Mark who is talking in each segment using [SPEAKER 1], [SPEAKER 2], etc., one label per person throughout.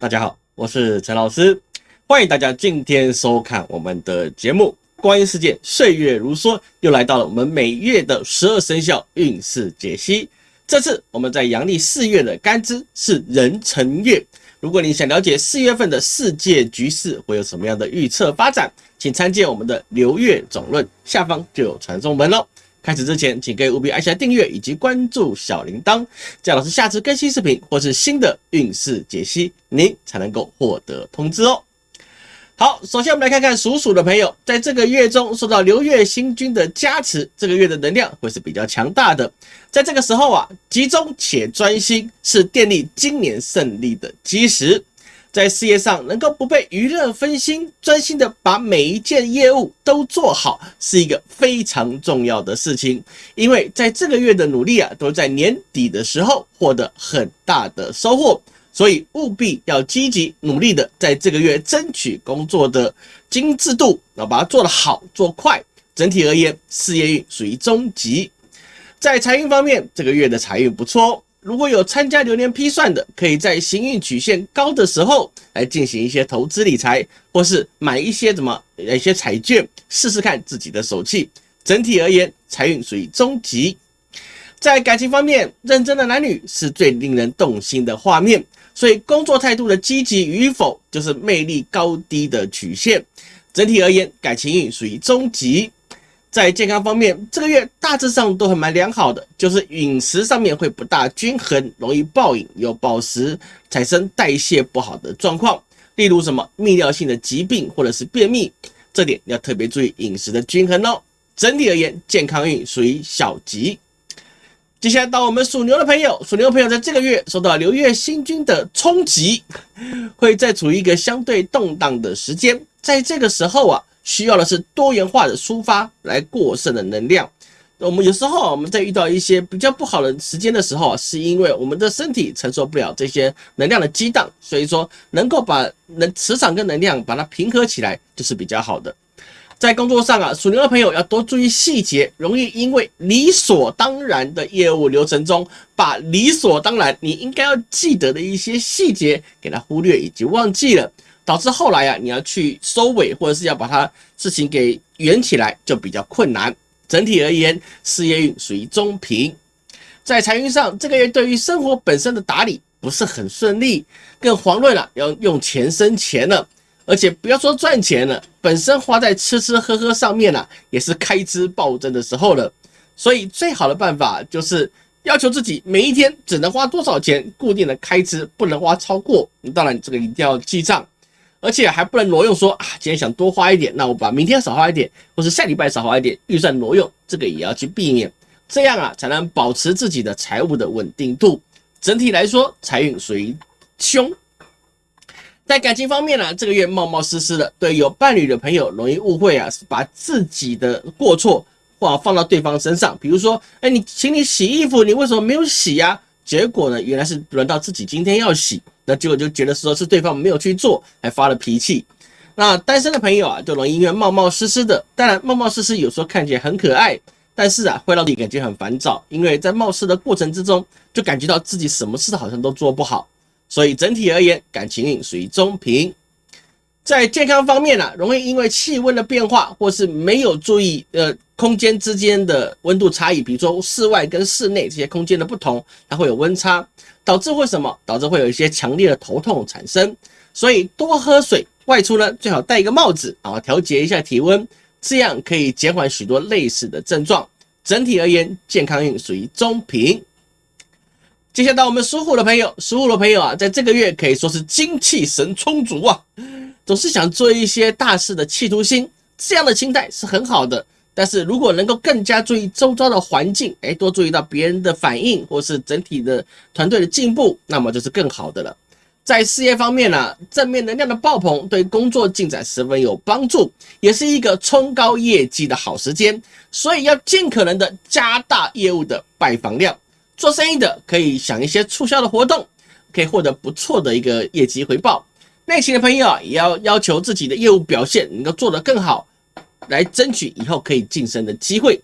[SPEAKER 1] 大家好，我是陈老师，欢迎大家今天收看我们的节目。观音世界，岁月如梭，又来到了我们每月的十二生肖运势解析。这次我们在阳历四月的干支是壬辰月。如果你想了解四月份的世界局势会有什么样的预测发展，请参见我们的流月总论，下方就有传送门喽。开始之前，请各位务必按下订阅以及关注小铃铛，这样老师下次更新视频或是新的运势解析，您才能够获得通知哦。好，首先我们来看看属鼠的朋友，在这个月中受到流月星君的加持，这个月的能量会是比较强大的。在这个时候啊，集中且专心是电力今年胜利的基石。在事业上能够不被娱乐分心，专心的把每一件业务都做好，是一个非常重要的事情。因为在这个月的努力啊，都在年底的时候获得很大的收获，所以务必要积极努力的在这个月争取工作的精致度，要把它做得好做快。整体而言，事业运属于中级。在财运方面，这个月的财运不错哦。如果有参加流年批算的，可以在行运曲线高的时候来进行一些投资理财，或是买一些什么一些彩券，试试看自己的手气。整体而言，财运属于中级。在感情方面，认真的男女是最令人动心的画面，所以工作态度的积极与否，就是魅力高低的曲线。整体而言，感情运属于中级。在健康方面，这个月大致上都还蛮良好的，就是饮食上面会不大均衡，容易暴饮又暴食，产生代谢不好的状况。例如什么泌尿性的疾病或者是便秘，这点要特别注意饮食的均衡哦。整体而言，健康运属于小吉。接下来到我们属牛的朋友，属牛的朋友在这个月受到流月星君的冲击，会在处于一个相对动荡的时间，在这个时候啊。需要的是多元化的抒发来过剩的能量。我们有时候我们在遇到一些比较不好的时间的时候，是因为我们的身体承受不了这些能量的激荡，所以说能够把能磁场跟能量把它平和起来，就是比较好的。在工作上啊，属牛的朋友要多注意细节，容易因为理所当然的业务流程中，把理所当然你应该要记得的一些细节给它忽略以及忘记了。导致后来啊，你要去收尾，或者是要把它事情给圆起来，就比较困难。整体而言，事业运属于中平。在财运上，这个月对于生活本身的打理不是很顺利，更遑论了要用钱生钱了。而且不要说赚钱了，本身花在吃吃喝喝上面了，也是开支暴增的时候了。所以最好的办法就是要求自己每一天只能花多少钱，固定的开支不能花超过。当然，这个一定要记账。而且还不能挪用，说啊，今天想多花一点，那我把明天少花一点，或是下礼拜少花一点，预算挪用，这个也要去避免，这样啊，才能保持自己的财务的稳定度。整体来说，财运属于凶。在感情方面呢，这个月冒冒失失的，对有伴侣的朋友容易误会啊，把自己的过错或放到对方身上，比如说，哎，你请你洗衣服，你为什么没有洗呀？结果呢，原来是轮到自己今天要洗。那结果就觉得说是对方没有去做，还发了脾气。那单身的朋友啊，就容易因为冒冒失失的。当然，冒冒失失有时候看起来很可爱，但是啊，会让你感觉很烦躁，因为在冒失的过程之中，就感觉到自己什么事好像都做不好。所以整体而言，感情运属于中平。在健康方面呢，容易因为气温的变化，或是没有注意呃空间之间的温度差异，比如说室外跟室内这些空间的不同，它会有温差。导致会什么？导致会有一些强烈的头痛产生，所以多喝水。外出呢，最好戴一个帽子啊，调节一下体温，这样可以减缓许多类似的症状。整体而言，健康运属于中平。接下来到我们属虎的朋友，属虎的朋友啊，在这个月可以说是精气神充足啊，总是想做一些大事的企图心，这样的心态是很好的。但是如果能够更加注意周遭的环境，哎，多注意到别人的反应，或是整体的团队的进步，那么就是更好的了。在事业方面呢，正面能量的爆棚对工作进展十分有帮助，也是一个冲高业绩的好时间。所以要尽可能的加大业务的拜访量。做生意的可以想一些促销的活动，可以获得不错的一个业绩回报。内勤的朋友啊，也要要求自己的业务表现能够做得更好。来争取以后可以晋升的机会。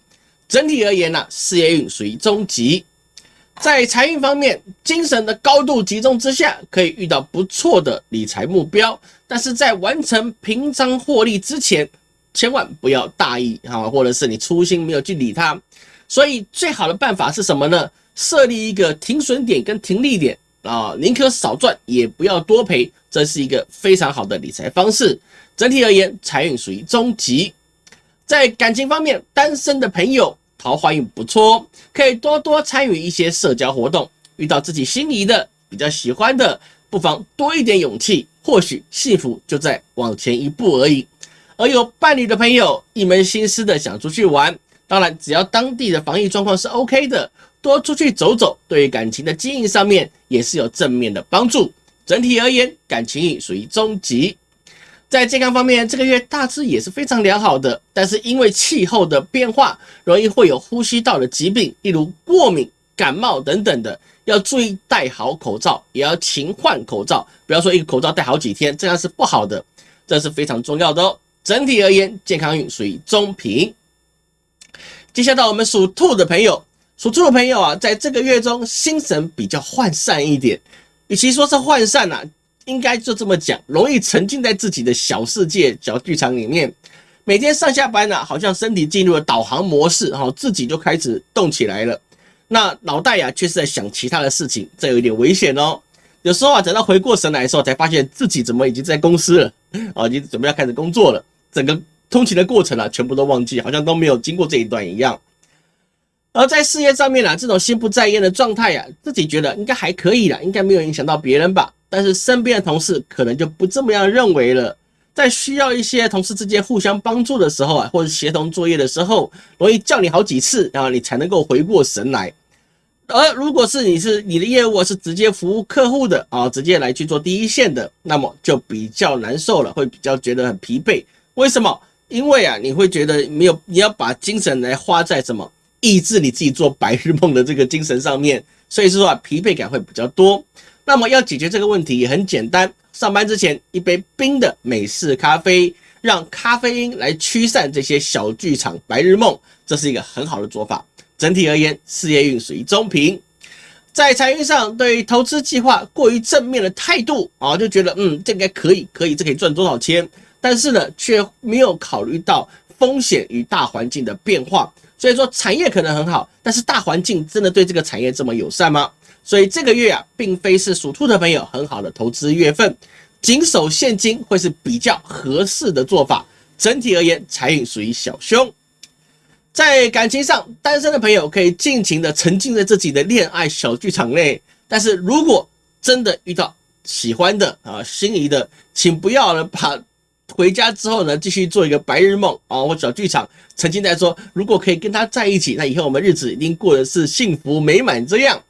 [SPEAKER 1] 整体而言呢，事业运属于中级。在财运方面，精神的高度集中之下，可以遇到不错的理财目标。但是在完成平仓获利之前，千万不要大意啊，或者是你粗心没有去理它。所以最好的办法是什么呢？设立一个停损点跟停利点啊，宁可少赚也不要多赔，这是一个非常好的理财方式。整体而言，财运属于中级。在感情方面，单身的朋友桃花运不错，可以多多参与一些社交活动。遇到自己心仪的、比较喜欢的，不妨多一点勇气，或许幸福就在往前一步而已。而有伴侣的朋友，一门心思的想出去玩，当然只要当地的防疫状况是 OK 的，多出去走走，对于感情的经营上面也是有正面的帮助。整体而言，感情运属于中级。在健康方面，这个月大致也是非常良好的，但是因为气候的变化，容易会有呼吸道的疾病，例如过敏、感冒等等的，要注意戴好口罩，也要勤换口罩，不要说一个口罩戴好几天，这样是不好的，这是非常重要的哦。整体而言，健康运属于中平。接下来到我们属兔的朋友，属兔的朋友啊，在这个月中心神比较涣散一点，与其说是涣散呐。应该就这么讲，容易沉浸在自己的小世界、小剧场里面，每天上下班呢，好像身体进入了导航模式，哈，自己就开始动起来了。那脑袋呀，却是在想其他的事情，这有点危险哦。有时候啊，等到回过神来的时候，才发现自己怎么已经在公司了，啊，已经准备要开始工作了，整个通勤的过程啊，全部都忘记，好像都没有经过这一段一样。而在事业上面啊，这种心不在焉的状态呀，自己觉得应该还可以了，应该没有影响到别人吧。但是身边的同事可能就不这么样认为了，在需要一些同事之间互相帮助的时候啊，或者协同作业的时候，容易叫你好几次，然后你才能够回过神来。而如果是你是你的业务是直接服务客户的啊，直接来去做第一线的，那么就比较难受了，会比较觉得很疲惫。为什么？因为啊，你会觉得没有你要把精神来花在什么抑制你自己做白日梦的这个精神上面，所以说啊，疲惫感会比较多。那么要解决这个问题也很简单，上班之前一杯冰的美式咖啡，让咖啡因来驱散这些小剧场白日梦，这是一个很好的做法。整体而言，事业运属于中平，在财运上对于投资计划过于正面的态度啊，就觉得嗯，这应该可以，可以，这可以赚多少钱？但是呢，却没有考虑到风险与大环境的变化。所以说，产业可能很好，但是大环境真的对这个产业这么友善吗？所以这个月啊，并非是属兔的朋友很好的投资月份，谨守现金会是比较合适的做法。整体而言，财运属于小凶。在感情上，单身的朋友可以尽情的沉浸在自己的恋爱小剧场内。但是如果真的遇到喜欢的啊、心仪的，请不要呢把回家之后呢继续做一个白日梦啊或小剧场，沉浸在说如果可以跟他在一起，那以后我们日子一定过得是幸福美满这样。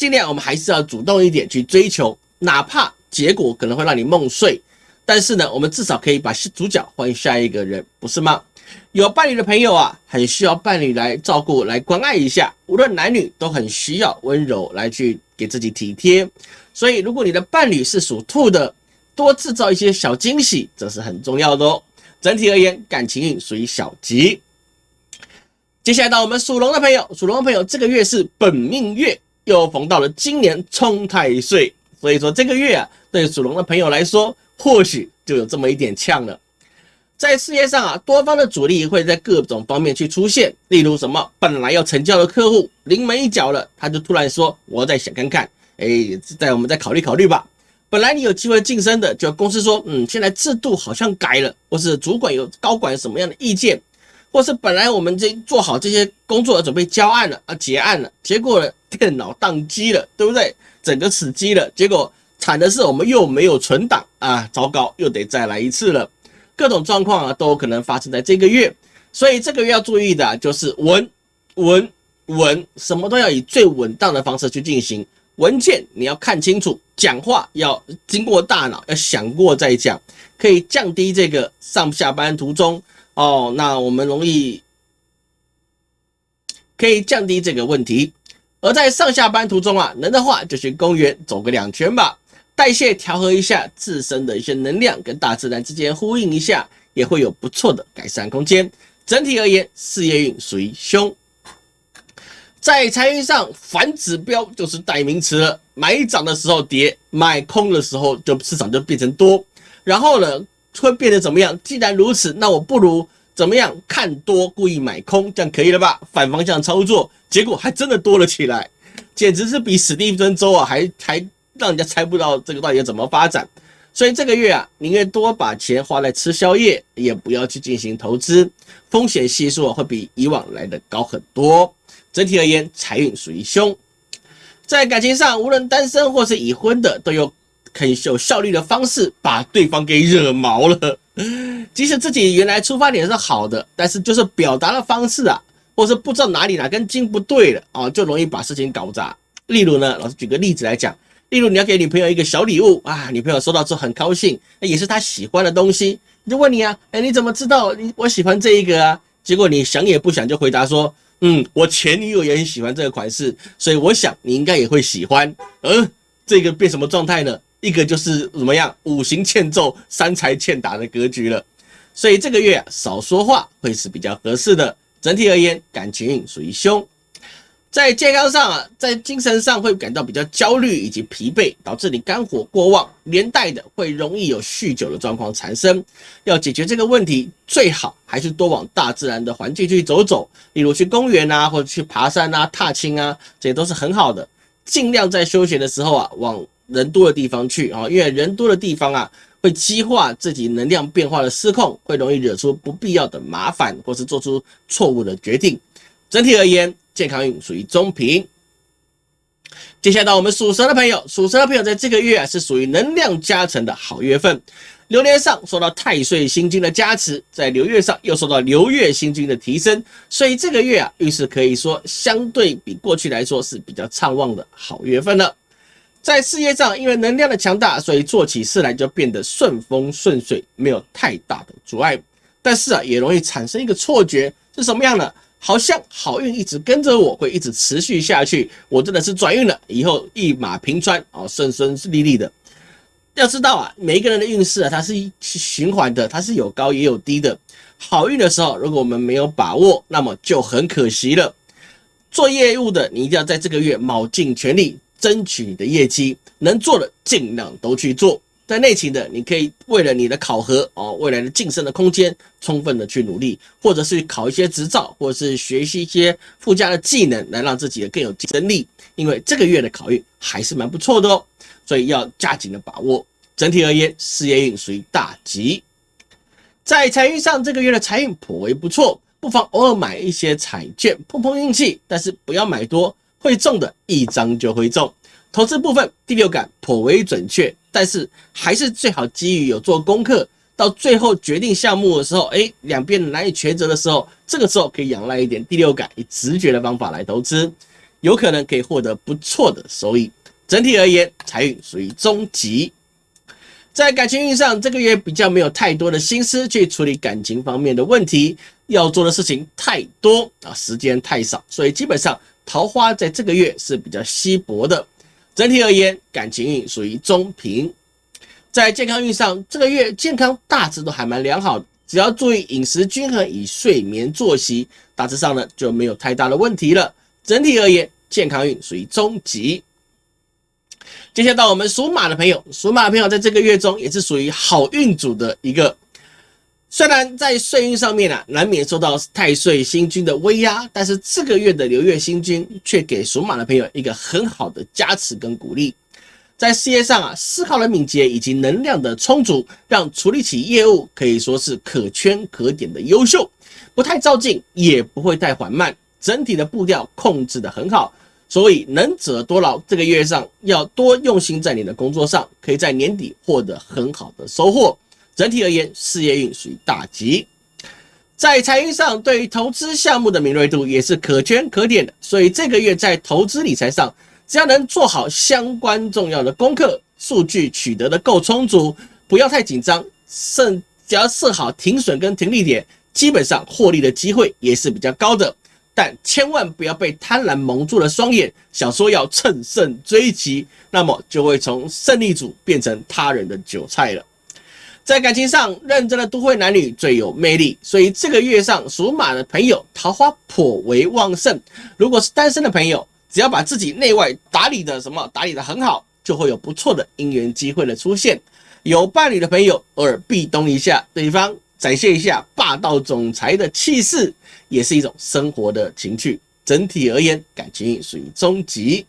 [SPEAKER 1] 尽量我们还是要主动一点去追求，哪怕结果可能会让你梦碎，但是呢，我们至少可以把主角换下一个人，不是吗？有伴侣的朋友啊，很需要伴侣来照顾、来关爱一下，无论男女都很需要温柔来去给自己体贴。所以，如果你的伴侣是属兔的，多制造一些小惊喜，这是很重要的哦。整体而言，感情运属于小吉。接下来到我们属龙的朋友，属龙的朋友这个月是本命月。又逢到了今年冲太岁，所以说这个月啊，对属龙的朋友来说，或许就有这么一点呛了。在事业上啊，多方的阻力会在各种方面去出现，例如什么本来要成交的客户临门一脚了，他就突然说我再想看看，哎，再我们再考虑考虑吧。本来你有机会晋升的，就公司说，嗯，现在制度好像改了，或是主管有高管什么样的意见。或是本来我们这做好这些工作准备交案了啊结案了，结果电脑宕机了，对不对？整个死机了，结果惨的是我们又没有存档啊，糟糕，又得再来一次了。各种状况啊都可能发生在这个月，所以这个月要注意的就是稳稳稳，什么都要以最稳当的方式去进行。文件你要看清楚，讲话要经过大脑，要想过再讲，可以降低这个上下班途中。哦，那我们容易可以降低这个问题。而在上下班途中啊，能的话就去公园走个两圈吧，代谢调和一下自身的一些能量，跟大自然之间呼应一下，也会有不错的改善空间。整体而言，事业运属于凶。在财运上，反指标就是代名词了。买涨的时候跌，买空的时候就市场就变成多。然后呢，会变得怎么样？既然如此，那我不如怎么样？看多故意买空，这样可以了吧？反方向操作，结果还真的多了起来，简直是比史蒂芬周啊还还让人家猜不到这个到底要怎么发展。所以这个月啊，宁愿多把钱花在吃宵夜，也不要去进行投资，风险系数啊会比以往来的高很多。整体而言，财运属于凶。在感情上，无论单身或是已婚的，都有可以有效率的方式把对方给惹毛了。即使自己原来出发点是好的，但是就是表达的方式啊，或是不知道哪里哪根筋不对了啊，就容易把事情搞砸。例如呢，老师举个例子来讲。例如，你要给女朋友一个小礼物啊，女朋友收到之后很高兴，那也是她喜欢的东西，就问你啊，哎，你怎么知道你我喜欢这一个啊？结果你想也不想就回答说，嗯，我前女友也很喜欢这个款式，所以我想你应该也会喜欢。嗯，这个变什么状态呢？一个就是怎么样，五行欠揍，三财欠打的格局了。所以这个月，少说话会是比较合适的。整体而言，感情属于凶。在健康上啊，在精神上会感到比较焦虑以及疲惫，导致你肝火过旺，连带的会容易有酗酒的状况产生。要解决这个问题，最好还是多往大自然的环境去走走，例如去公园啊，或者去爬山啊、踏青啊，这些都是很好的。尽量在休闲的时候啊，往人多的地方去啊，因为人多的地方啊，会激化自己能量变化的失控，会容易惹出不必要的麻烦，或是做出错误的决定。整体而言。健康运属于中平。接下来到我们属蛇的朋友，属蛇的朋友在这个月啊是属于能量加成的好月份。流年上受到太岁星君的加持，在流月上又受到流月星君的提升，所以这个月啊运势可以说相对比过去来说是比较畅旺的好月份了。在事业上，因为能量的强大，所以做起事来就变得顺风顺水，没有太大的阻碍。但是啊，也容易产生一个错觉，是什么样的？好像好运一直跟着我，会一直持续下去。我真的是转运了，以后一马平川哦，顺顺利利的。要知道啊，每一个人的运势啊，它是循环的，它是有高也有低的。好运的时候，如果我们没有把握，那么就很可惜了。做业务的，你一定要在这个月卯尽全力，争取你的业绩，能做的尽量都去做。在内勤的，你可以为了你的考核哦，未来的晋升的空间，充分的去努力，或者是考一些执照，或者是学习一些附加的技能，来让自己更有竞争力。因为这个月的考运还是蛮不错的哦，所以要加紧的把握。整体而言，事业运属于大吉。在财运上，这个月的财运颇为不错，不妨偶尔买一些彩券碰碰运气，但是不要买多，会中的一张就会中。投资部分第六感颇为准确。但是还是最好基于有做功课，到最后决定项目的时候，哎，两边难以抉择的时候，这个时候可以仰赖一点第六感，以直觉的方法来投资，有可能可以获得不错的收益。整体而言，财运属于中级。在感情运上，这个月比较没有太多的心思去处理感情方面的问题，要做的事情太多啊，时间太少，所以基本上桃花在这个月是比较稀薄的。整体而言，感情运属于中平。在健康运上，这个月健康大致都还蛮良好，只要注意饮食均衡，以睡眠作息，大致上呢就没有太大的问题了。整体而言，健康运属于中级。接下来到我们属马的朋友，属马的朋友在这个月中也是属于好运组的一个。虽然在岁运上面啊，难免受到太岁星君的威压，但是这个月的流月星君却给属马的朋友一个很好的加持跟鼓励。在事业上啊，思考的敏捷以及能量的充足，让处理起业务可以说是可圈可点的优秀，不太照进，也不会太缓慢，整体的步调控制的很好。所以能者多劳，这个月上要多用心在你的工作上，可以在年底获得很好的收获。整体而言，事业运属于大吉，在财运上，对于投资项目的敏锐度也是可圈可点的。所以这个月在投资理财上，只要能做好相关重要的功课，数据取得的够充足，不要太紧张，甚只要设好停损跟停利点，基本上获利的机会也是比较高的。但千万不要被贪婪蒙住了双眼，想说要乘胜追击，那么就会从胜利组变成他人的韭菜了。在感情上，认真的都会男女最有魅力，所以这个月上属马的朋友桃花颇为旺盛。如果是单身的朋友，只要把自己内外打理的什么打理的很好，就会有不错的姻缘机会的出现。有伴侣的朋友，偶尔壁咚一下对方，展现一下霸道总裁的气势，也是一种生活的情趣。整体而言，感情属于中级。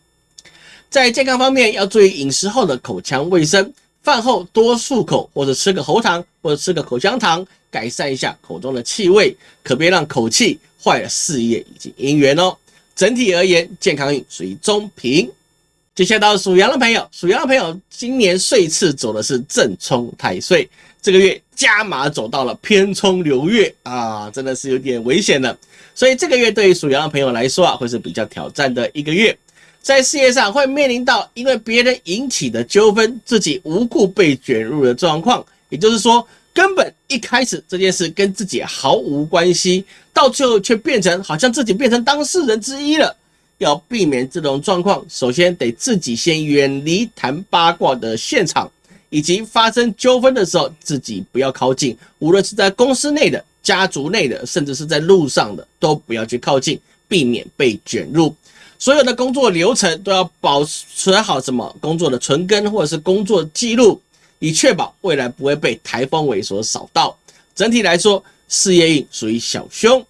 [SPEAKER 1] 在健康方面，要注意饮食后的口腔卫生，饭后多漱口，或者吃个喉糖，或者吃个口香糖，改善一下口中的气味，可别让口气坏了事业以及姻缘哦。整体而言，健康运属于中平。接下来到属羊的朋友，属羊的朋友今年岁次走的是正冲太岁，这个月加码走到了偏冲流月啊，真的是有点危险了。所以这个月对于属羊的朋友来说啊，会是比较挑战的一个月，在事业上会面临到因为别人引起的纠纷，自己无故被卷入的状况，也就是说，根本一开始这件事跟自己毫无关系，到最后却变成好像自己变成当事人之一了。要避免这种状况，首先得自己先远离谈八卦的现场，以及发生纠纷的时候，自己不要靠近。无论是在公司内的、家族内的，甚至是在路上的，都不要去靠近，避免被卷入。所有的工作流程都要保持好什么工作的存根或者是工作记录，以确保未来不会被台风尾所扫到。整体来说，事业运属于小凶。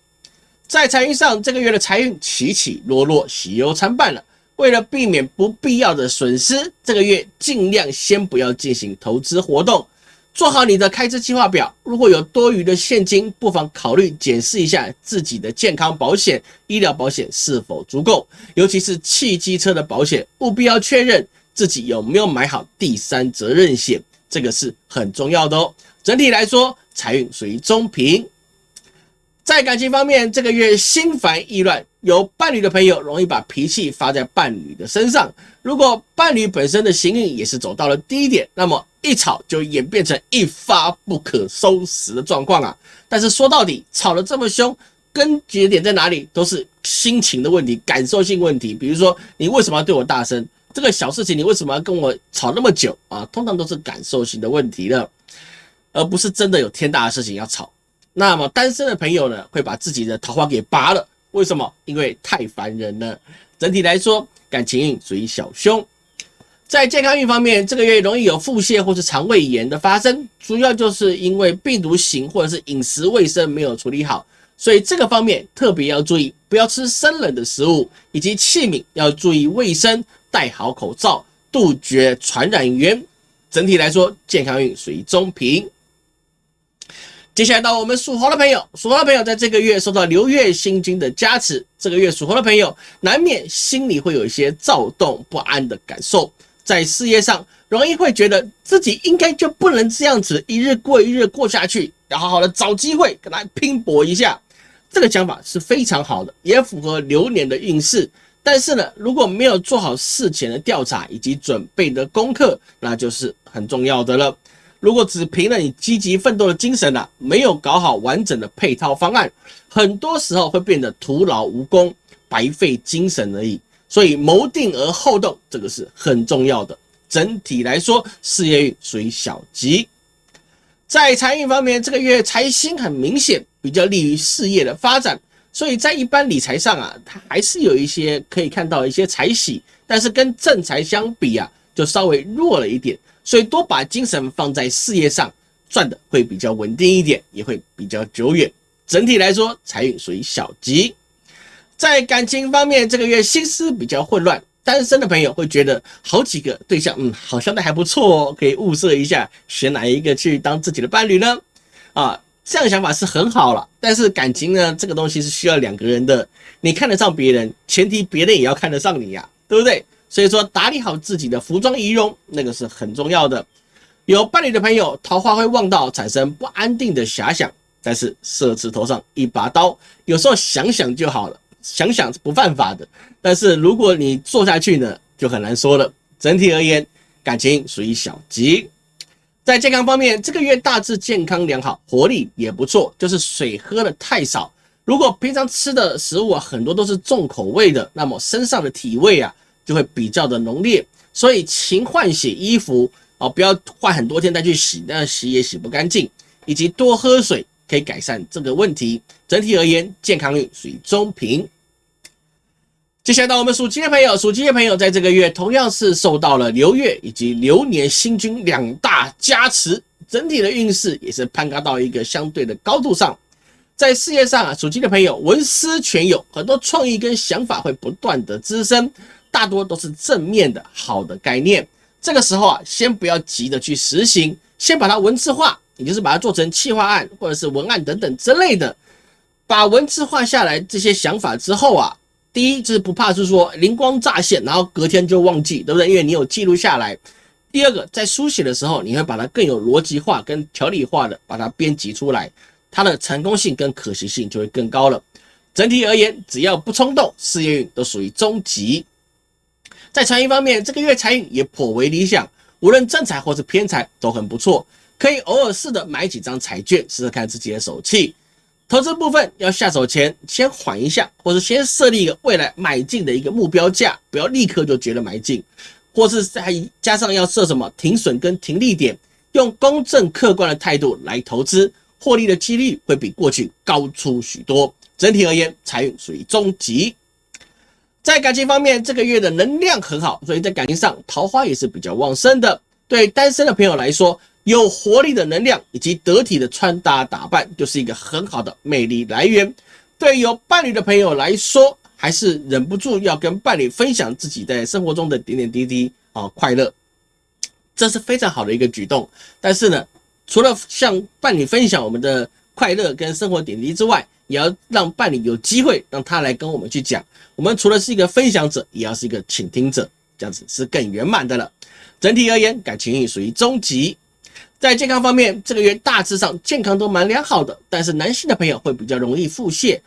[SPEAKER 1] 在财运上，这个月的财运起起落落，喜忧参半了。为了避免不必要的损失，这个月尽量先不要进行投资活动，做好你的开支计划表。如果有多余的现金，不妨考虑检视一下自己的健康保险、医疗保险是否足够，尤其是汽机车的保险，务必要确认自己有没有买好第三责任险，这个是很重要的哦。整体来说，财运属于中平。在感情方面，这个月心烦意乱，有伴侣的朋友容易把脾气发在伴侣的身上。如果伴侣本身的行运也是走到了低点，那么一吵就演变成一发不可收拾的状况啊！但是说到底，吵得这么凶，根结点在哪里？都是心情的问题、感受性问题。比如说，你为什么要对我大声？这个小事情，你为什么要跟我吵那么久啊？通常都是感受性的问题了，而不是真的有天大的事情要吵。那么单身的朋友呢，会把自己的桃花给拔了。为什么？因为太烦人了。整体来说，感情运属于小凶。在健康运方面，这个月容易有腹泻或是肠胃炎的发生，主要就是因为病毒型或者是饮食卫生没有处理好，所以这个方面特别要注意，不要吃生冷的食物，以及器皿要注意卫生，戴好口罩，杜绝传染源。整体来说，健康运属于中平。接下来到我们属猴的朋友，属猴的朋友在这个月受到流月星君的加持，这个月属猴的朋友难免心里会有一些躁动不安的感受，在事业上容易会觉得自己应该就不能这样子一日过一日过下去，要好好的找机会跟他拼搏一下。这个想法是非常好的，也符合流年的运势。但是呢，如果没有做好事前的调查以及准备的功课，那就是很重要的了。如果只凭了你积极奋斗的精神呐，没有搞好完整的配套方案，很多时候会变得徒劳无功、白费精神而已。所以谋定而后动，这个是很重要的。整体来说，事业运属于小吉。在财运方面，这个月财星很明显，比较利于事业的发展。所以在一般理财上啊，它还是有一些可以看到一些财喜，但是跟正财相比啊，就稍微弱了一点。所以多把精神放在事业上，赚的会比较稳定一点，也会比较久远。整体来说，财运属于小吉。在感情方面，这个月心思比较混乱，单身的朋友会觉得好几个对象，嗯，好像都还不错哦，可以物色一下，选哪一个去当自己的伴侣呢？啊，这样想法是很好了。但是感情呢，这个东西是需要两个人的，你看得上别人，前提别人也要看得上你呀，对不对？所以说，打理好自己的服装仪容，那个是很重要的。有伴侣的朋友，桃花会旺到产生不安定的遐想，但是射刺头上一把刀，有时候想想就好了，想想是不犯法的。但是如果你做下去呢，就很难说了。整体而言，感情属于小吉。在健康方面，这个月大致健康良好，活力也不错，就是水喝的太少。如果平常吃的食物啊，很多都是重口味的，那么身上的体味啊。就会比较的浓烈，所以勤换洗衣服啊，不要换很多天再去洗，那洗也洗不干净，以及多喝水可以改善这个问题。整体而言，健康运属于中平。接下来到我们属鸡的朋友，属鸡的朋友在这个月同样是受到了流月以及流年星君两大加持，整体的运势也是攀高到一个相对的高度上。在事业上啊，属鸡的朋友文思泉涌，很多创意跟想法会不断的滋生，大多都是正面的好的概念。这个时候啊，先不要急着去实行，先把它文字化，也就是把它做成企划案或者是文案等等之类的。把文字化下来这些想法之后啊。第一就是不怕，是说灵光乍现，然后隔天就忘记，对不对？因为你有记录下来。第二个，在书写的时候，你会把它更有逻辑化、跟条理化的把它编辑出来，它的成功性跟可行性就会更高了。整体而言，只要不冲动，事业运都属于中级。在财运方面，这个月财运也颇为理想，无论正财或是偏财都很不错，可以偶尔试着买几张彩券，试试看自己的手气。投资部分要下手前先缓一下，或是先设立一个未来买进的一个目标价，不要立刻就觉得买进，或是再加上要设什么停损跟停利点，用公正客观的态度来投资，获利的几率会比过去高出许多。整体而言，财运属于中级。在感情方面，这个月的能量很好，所以在感情上桃花也是比较旺盛的。对单身的朋友来说，有活力的能量以及得体的穿搭打扮，就是一个很好的魅力来源。对有伴侣的朋友来说，还是忍不住要跟伴侣分享自己在生活中的点点滴滴啊快乐，这是非常好的一个举动。但是呢，除了向伴侣分享我们的快乐跟生活点滴之外，也要让伴侣有机会让他来跟我们去讲。我们除了是一个分享者，也要是一个倾听者，这样子是更圆满的了。整体而言，感情运属于中级。在健康方面，这个月大致上健康都蛮良好的，但是男性的朋友会比较容易腹泻，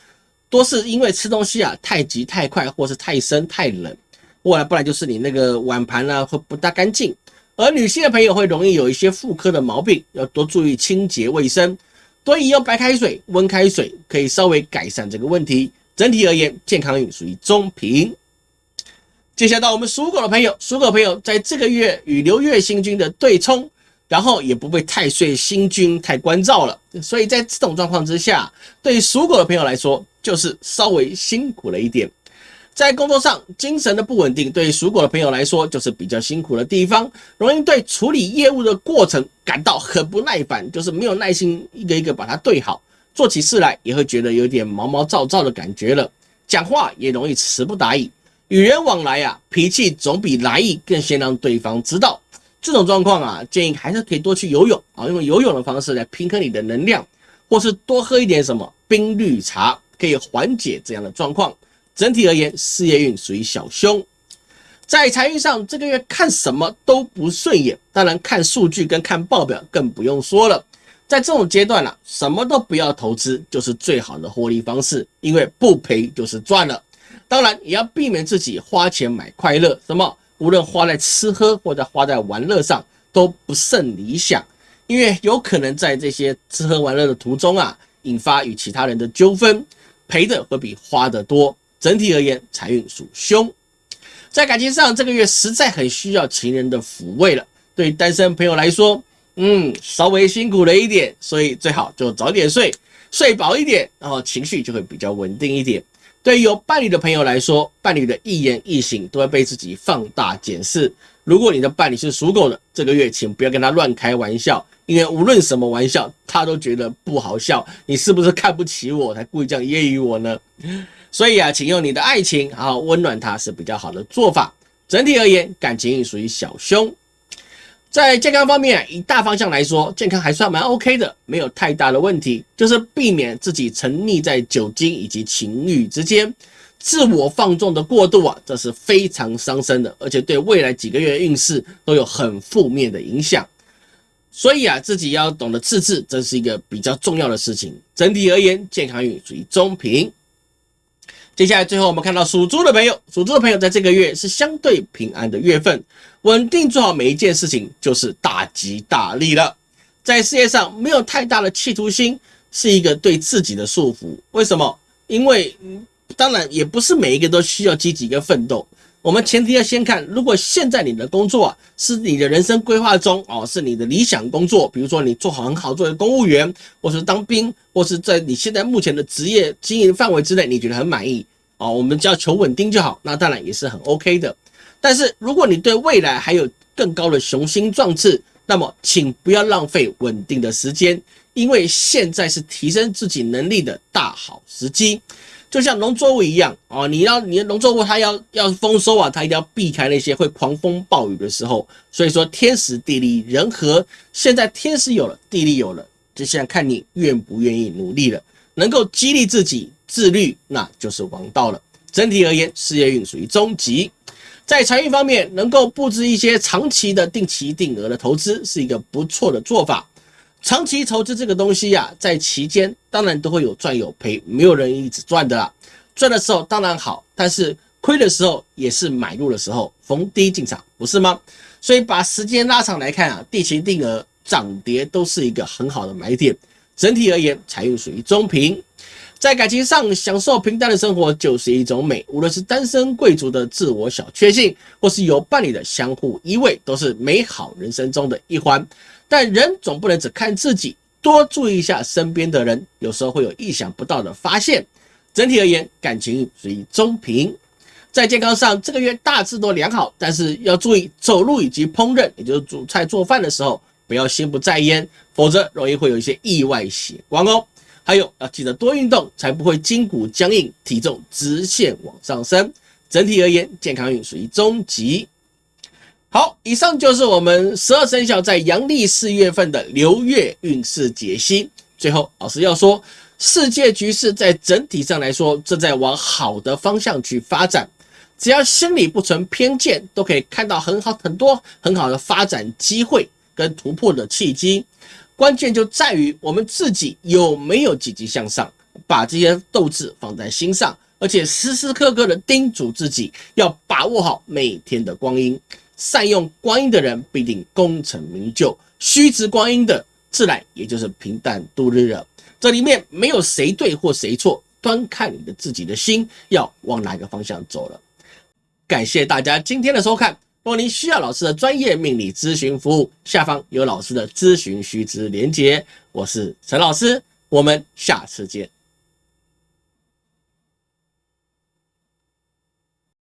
[SPEAKER 1] 多是因为吃东西啊太急太快，或是太生太冷，或者不然就是你那个碗盘呢会不大干净。而女性的朋友会容易有一些妇科的毛病，要多注意清洁卫生，多饮用白开水、温开水，可以稍微改善这个问题。整体而言，健康运属于中平。接下来到我们属狗的朋友，属狗朋友在这个月与流月星君的对冲。然后也不被太岁星君太关照了，所以在这种状况之下，对于属狗的朋友来说，就是稍微辛苦了一点。在工作上，精神的不稳定，对于属狗的朋友来说，就是比较辛苦的地方，容易对处理业务的过程感到很不耐烦，就是没有耐心一个一个把它对好，做起事来也会觉得有点毛毛躁躁的感觉了，讲话也容易词不达意，与人往来啊，脾气总比来意更先让对方知道。这种状况啊，建议还是可以多去游泳啊，用游泳的方式来平衡你的能量，或是多喝一点什么冰绿茶，可以缓解这样的状况。整体而言，事业运属于小凶，在财运上这个月看什么都不顺眼，当然看数据跟看报表更不用说了。在这种阶段啊，什么都不要投资就是最好的获利方式，因为不赔就是赚了。当然也要避免自己花钱买快乐，什么？无论花在吃喝或者花在玩乐上都不甚理想，因为有可能在这些吃喝玩乐的途中啊，引发与其他人的纠纷，赔的会比花的多。整体而言，财运属凶。在感情上，这个月实在很需要情人的抚慰了。对单身朋友来说，嗯，稍微辛苦了一点，所以最好就早点睡，睡饱一点，然后情绪就会比较稳定一点。对于有伴侣的朋友来说，伴侣的一言一行都会被自己放大检视。如果你的伴侣是属狗的，这个月请不要跟他乱开玩笑，因为无论什么玩笑，他都觉得不好笑。你是不是看不起我，才故意这样揶揄我呢？所以啊，请用你的爱情好好温暖他，是比较好的做法。整体而言，感情运属于小凶。在健康方面，以大方向来说，健康还算蛮 OK 的，没有太大的问题。就是避免自己沉溺在酒精以及情欲之间，自我放纵的过度啊，这是非常伤身的，而且对未来几个月运势都有很负面的影响。所以啊，自己要懂得自制，这是一个比较重要的事情。整体而言，健康运属于中平。接下来，最后我们看到属猪的朋友，属猪的朋友在这个月是相对平安的月份，稳定做好每一件事情就是大吉大利了。在事业上没有太大的企图心，是一个对自己的束缚。为什么？因为当然也不是每一个都需要积极跟奋斗。我们前提要先看，如果现在你的工作啊是你的人生规划中哦，是你的理想工作，比如说你做好很好做的公务员，或是当兵，或是在你现在目前的职业经营范围之内，你觉得很满意哦，我们只要求稳定就好，那当然也是很 OK 的。但是如果你对未来还有更高的雄心壮志，那么请不要浪费稳定的时间，因为现在是提升自己能力的大好时机。就像农作物一样哦，你要你的农作物它要要丰收啊，它一定要避开那些会狂风暴雨的时候。所以说天时地利人和，现在天时有了，地利有了，就现在看你愿不愿意努力了，能够激励自己自律，那就是王道了。整体而言，事业运属于中级，在财运方面，能够布置一些长期的定期定额的投资，是一个不错的做法。长期投资这个东西呀，在期间当然都会有赚有赔，没有人一直赚的啦。赚的时候当然好，但是亏的时候也是买入的时候，逢低进场，不是吗？所以把时间拉长来看啊，定期定额涨跌都是一个很好的买点。整体而言，财运属于中平。在感情上，享受平淡的生活就是一种美。无论是单身贵族的自我小确幸，或是有伴侣的相互依偎，都是美好人生中的一环。但人总不能只看自己，多注意一下身边的人，有时候会有意想不到的发现。整体而言，感情运属于中平。在健康上，这个月大致都良好，但是要注意走路以及烹饪，也就是煮菜做饭的时候，不要心不在焉，否则容易会有一些意外血光哦。还有要记得多运动，才不会筋骨僵硬，体重直线往上升。整体而言，健康运属于中级。好，以上就是我们十二生肖在阳历四月份的流月运势解析。最后，老师要说，世界局势在整体上来说正在往好的方向去发展。只要心里不存偏见，都可以看到很好、很多很好的发展机会跟突破的契机。关键就在于我们自己有没有积极向上，把这些斗志放在心上，而且时时刻刻的叮嘱自己要把握好每天的光阴。善用光阴的人必定功成名就，虚掷光阴的自然也就是平淡度日了。这里面没有谁对或谁错，端看你的自己的心要往哪个方向走了。感谢大家今天的收看。若您需要老师的专业命理咨询服务，下方有老师的咨询须知连结。我是陈老师，我们下次见。